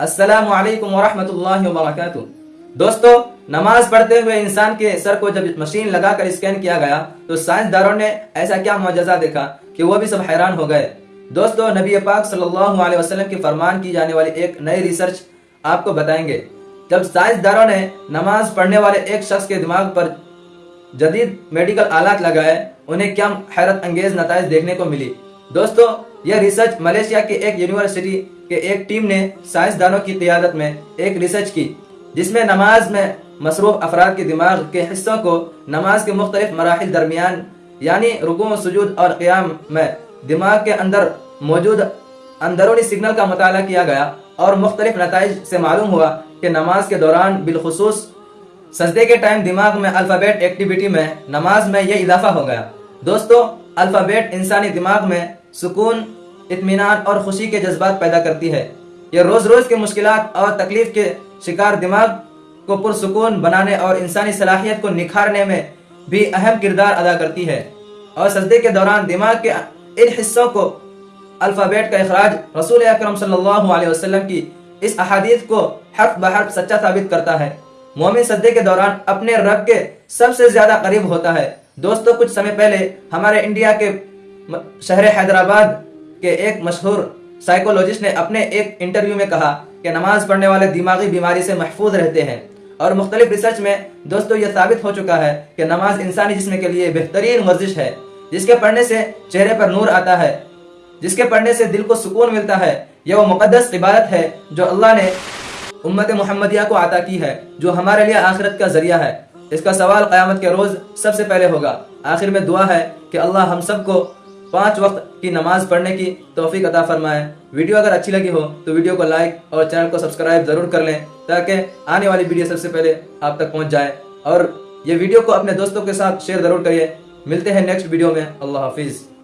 अस्सलाम वालेकुम वरहमतुल्लाहि वबरकातुह दोस्तों, नमाज़ पढ़ते हुए इंसान के सर को जब मशीन लगाकर स्कैन किया गया तो साइंसदानों ने ऐसा क्या मुआजा देखा कि वो भी सब हैरान हो गए? दोस्तों, नबी पाक सल्लल्लाहु अलैहि वसल्लम की फरमान की जाने वाली एक नई रिसर्च आपको बताएँगे। जब साइंसदारों ने नमाज़ पढ़ने वाले एक शख्स के दिमाग पर जदीद मेडिकल आलात लगाए, उन्हें क्या हैरत अंगेज नतज देखने को मिली? दोस्तों यह रिसर्च मलेशिया के एक यूनिवर्सिटी के एक टीम ने साइंसदानों की क्यादत में एक रिसर्च की, जिसमें नमाज़ में मसरूफ अफराद के दिमाग के हिस्सों को नमाज़ के मुख्तलिफ़ मराहल दरमियान, यानी रुकू, सजूद और क़्याम में दिमाग के अंदर मौजूद अंदरूनी सिग्नल का मताल किया गया और मुख्तलिफ़ नतज से मालूम हुआ कि नमाज़ के दौरान बिलखसूस सजदे के टाइम दिमाग में अल्फ़ाबेट एक्टिविटी में नमाज़ में यह इजाफा हो गया। दोस्तों अल्फ़ाबेट इंसानी दिमाग में सुकून इतमान और खुशी के जज्बात पैदा करती है। यह रोज़ रोज़ के मुश्किल और तकलीफ़ के शिकार दिमाग को पुरसकून बनाने और इंसानी सलाहियत को निखारने में भी अहम किरदार अदा करती है। और सजदे के दौरान दिमाग के इन हिस्सों को अल्फ़ाबेट का अखराज रसूल अक्रम वसल्लम की इस अहादीस को हर्फ बहर्फ सच्चा साबित करता है। मोमिन सजदे के दौरान अपने रब के सबसे ज़्यादा करीब होता है। दोस्तों, कुछ समय पहले हमारे इंडिया के शहर हैदराबाद के एक मशहूर साइकोलॉजिस्ट ने अपने एक इंटरव्यू में कहा कि नमाज़ पढ़ने वाले दिमागी बीमारी से महफूज रहते हैं। और मुख्तलिफ़ रिसर्च में दोस्तों यह साबित हो चुका है कि नमाज़ इंसानी जिसम के लिए बेहतरीन वर्जिश है, जिसके पढ़ने से चेहरे पर नूर आता है, जिसके पढ़ने से दिल को सुकून मिलता है। यह वो मुकदस इबादत है जो अल्लाह ने उम्मत मोहम्मदिया को आता की है, जो हमारे लिए आखिरत का ज़रिया है। इसका सवाल क़यामत के रोज़ सबसे पहले होगा। आखिर में दुआ है कि अल्लाह हम सबको पाँच वक्त की नमाज़ पढ़ने की तोफ़ी अदा फरमाए। वीडियो अगर अच्छी लगी हो तो वीडियो को लाइक और चैनल को सब्सक्राइब ज़रूर कर लें, ताकि आने वाली वीडियो सबसे पहले आप तक पहुँच जाए। और ये वीडियो को अपने दोस्तों के साथ शेयर ज़रूर करिए। मिलते हैं नेक्स्ट वीडियो में। अल्लाह हाफिज़।